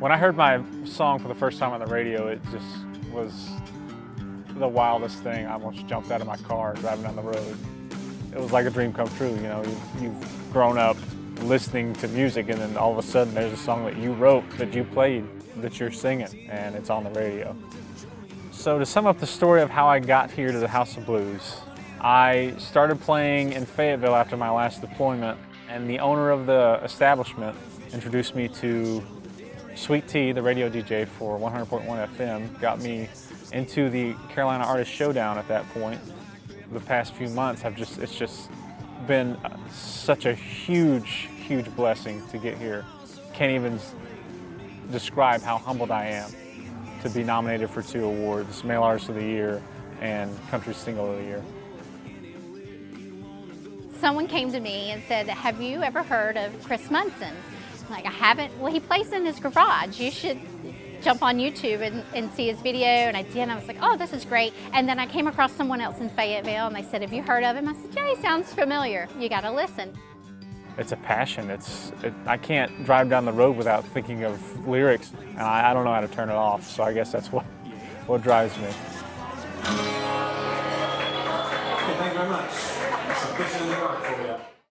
When I heard my song for the first time on the radio, it just was the wildest thing. I almost jumped out of my car driving down the road. It was like a dream come true, you know. You've grown up listening to music and then all of a sudden there's a song that you wrote, that you played, that you're singing, and it's on the radio. So to sum up the story of how I got here to the House of Blues, I started playing in Fayetteville after my last deployment and the owner of the establishment introduced me to Sweet Tea, the radio DJ for 100.1 FM, got me into the Carolina Artist Showdown at that point. The past few months have just, it's just been such a huge, huge blessing to get here. Can't even describe how humbled I am to be nominated for two awards, Male Artist of the Year and Country Single of the Year. Someone came to me and said, have you ever heard of Chris Munson? I'm Like, I haven't. Well, he plays in his garage. You should jump on YouTube and, and, see his video. And I did. And I was like, oh, this is great. And then I came across someone else in Fayetteville and they said, have you heard of him? I said, yeah, he sounds familiar. You got to listen. It's a passion. It's it, I can't drive down the road without thinking of lyrics, and I, I don't know how to turn it off. So I guess that's what what drives me. Okay, thank you very much. 今年の今はそうや。